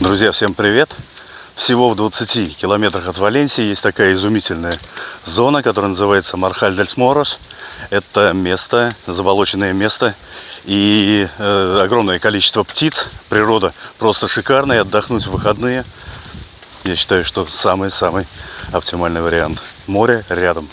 Друзья, всем привет! Всего в 20 километрах от Валенсии есть такая изумительная зона, которая называется Мархаль-дель-Морос. Это место, заболоченное место и э, огромное количество птиц. Природа просто шикарная, отдохнуть в выходные. Я считаю, что самый-самый оптимальный вариант. Море рядом.